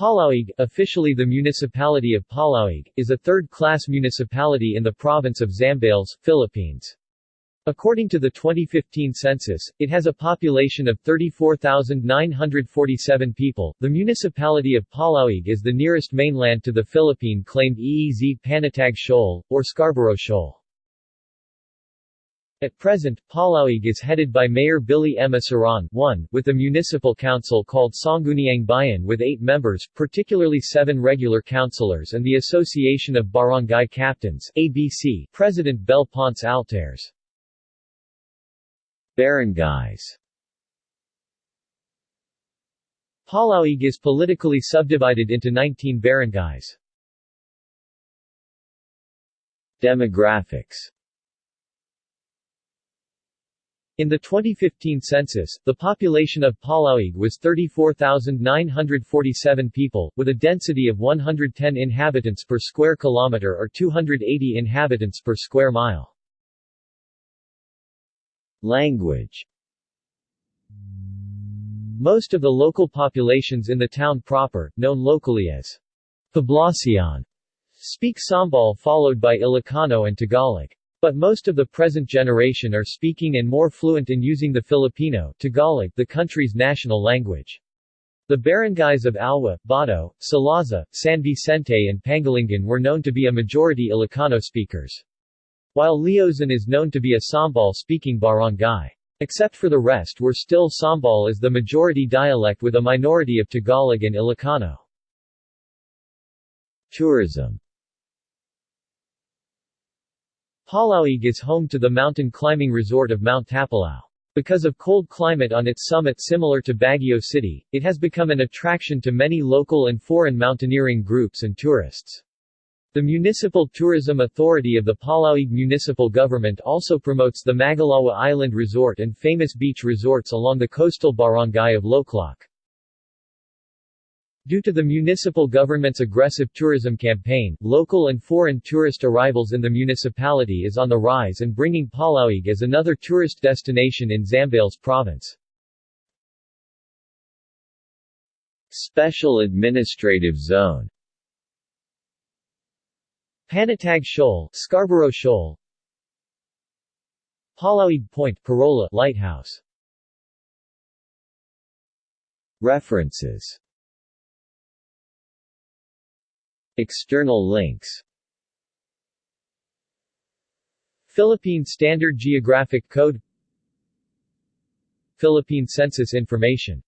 Palauig, officially the municipality of Palauig, is a third-class municipality in the province of Zambales, Philippines. According to the 2015 census, it has a population of 34,947 people. The municipality of Palauig is the nearest mainland to the Philippine-claimed EEZ Panatag Shoal, or Scarborough Shoal. At present, Palauig is headed by Mayor Billy M. Aceron 1, with a municipal council called Sangguniang Bayan with eight members, particularly seven regular councilors and the Association of Barangay Captains ABC, President Bel Ponce Altares. Barangays Palauig is politically subdivided into 19 barangays. Demographics in the 2015 census, the population of Palauig was 34,947 people, with a density of 110 inhabitants per square kilometer or 280 inhabitants per square mile. Language Most of the local populations in the town proper, known locally as Poblacion, speak Sambal followed by Ilocano and Tagalog. But most of the present generation are speaking and more fluent in using the Filipino Tagalog, the country's national language. The barangays of Alwa, Bato, Salaza, San Vicente and Pangolingan were known to be a majority Ilocano speakers. While Liozon is known to be a Sambal-speaking barangay. Except for the rest were still Sambal as the majority dialect with a minority of Tagalog and Ilocano. Tourism Palauig is home to the mountain climbing resort of Mount Tapulao. Because of cold climate on its summit similar to Baguio City, it has become an attraction to many local and foreign mountaineering groups and tourists. The Municipal Tourism Authority of the Palauig Municipal Government also promotes the Magalawa Island Resort and famous beach resorts along the coastal barangay of Locloc. Due to the municipal government's aggressive tourism campaign, local and foreign tourist arrivals in the municipality is on the rise and bringing Palauig as another tourist destination in Zambales province. Special Administrative Zone. Panatag Shoal, Scarborough Shoal. Palauig Point Parola Lighthouse. References External links. Philippine Standard Geographic Code Philippine Census Information